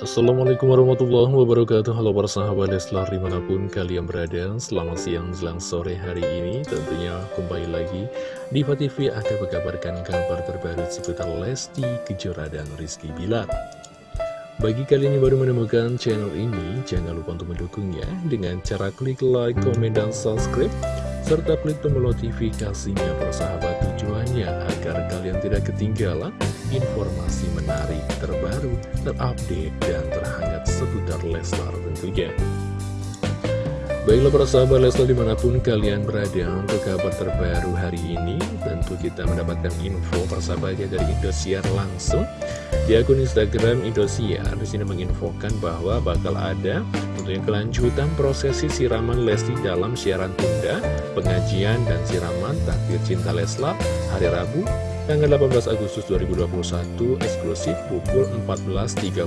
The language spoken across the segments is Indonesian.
Assalamualaikum warahmatullahi wabarakatuh. Halo para sahabat Leslar di mana pun kalian berada. Selamat siang, jelang sore hari ini. Tentunya kembali lagi di TV akan mengabarkan kabar terbaru seputar Lesti Kejora dan Rizky Bilar. Bagi kalian yang baru menemukan channel ini Jangan lupa untuk mendukungnya Dengan cara klik like, komen, dan subscribe serta klik tombol notifikasinya persahabat tujuannya agar kalian tidak ketinggalan informasi menarik terbaru, terupdate, dan terhangat seputar Leslar tentunya. Baiklah para sahabat Leslar di mana pun kalian berada untuk kabar terbaru hari ini Tentu kita mendapatkan info persahabatnya dari Indosiar langsung Di akun Instagram Indosiar di sini menginfokan bahwa bakal ada tentunya kelanjutan prosesi siraman Lesti dalam siaran tunda Pengajian dan siraman takdir cinta Leslar hari Rabu tanggal 18 Agustus 2021 eksklusif pukul 14.30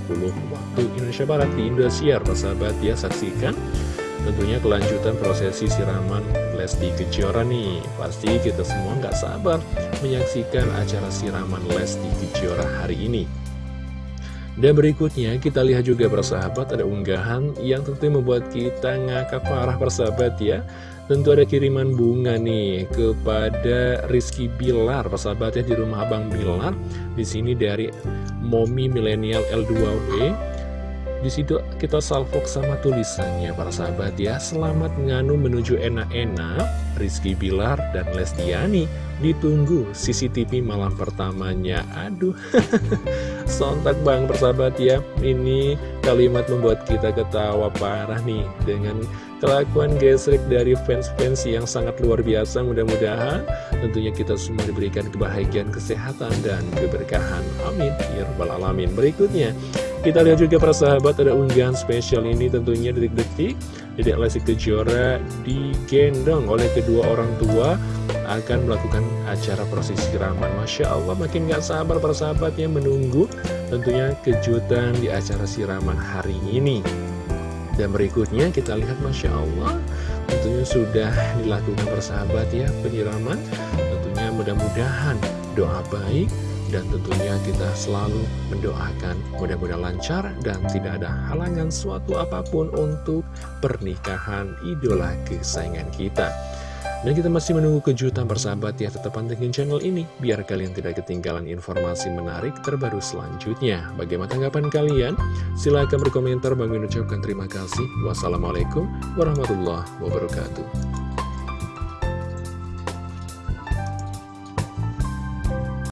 waktu Indonesia Barat di Indosiar. Persahabat ya saksikan Tentunya kelanjutan prosesi siraman Lesti Kejora nih. Pasti kita semua nggak sabar menyaksikan acara siraman Lesti Kejora hari ini dan berikutnya kita lihat juga persahabat ada unggahan yang tentu membuat kita ngakak parah persahabat ya. Tentu ada kiriman bunga nih kepada Rizky Bilar persahabat ya di rumah Abang Bilar. Di sini dari Momi Milenial L2W di situ kita salvok sama tulisannya para sahabat ya. Selamat nganu menuju enak-enak Rizky Bilar dan Lestiani Ditunggu CCTV malam pertamanya. Aduh Sontak bang persahabat ya. Ini kalimat membuat kita ketawa parah nih Dengan kelakuan gesrek dari fans-fans yang sangat luar biasa. Mudah-mudahan tentunya kita semua diberikan kebahagiaan, kesehatan, dan keberkahan. Amin. Ya Alamin. Berikutnya kita lihat juga para sahabat ada unggahan spesial ini tentunya detik-detik. Dedek Lesti Kejora digendong oleh kedua orang tua akan melakukan acara prosesi siraman Masya Allah makin gak sabar para sahabat yang menunggu tentunya kejutan di acara siraman hari ini. Dan berikutnya kita lihat Masya Allah tentunya sudah dilakukan persahabat ya penyiraman. Tentunya mudah-mudahan doa baik dan tentunya kita selalu mendoakan mudah-mudahan lancar dan tidak ada halangan suatu apa pun untuk pernikahan idola kesayangan kita. Dan kita masih menunggu kejutan persahabat ya tetap pantengin channel ini biar kalian tidak ketinggalan informasi menarik terbaru selanjutnya. Bagaimana tanggapan kalian? Silahkan berkomentar. Bang ucapkan terima kasih. Wassalamualaikum warahmatullahi wabarakatuh.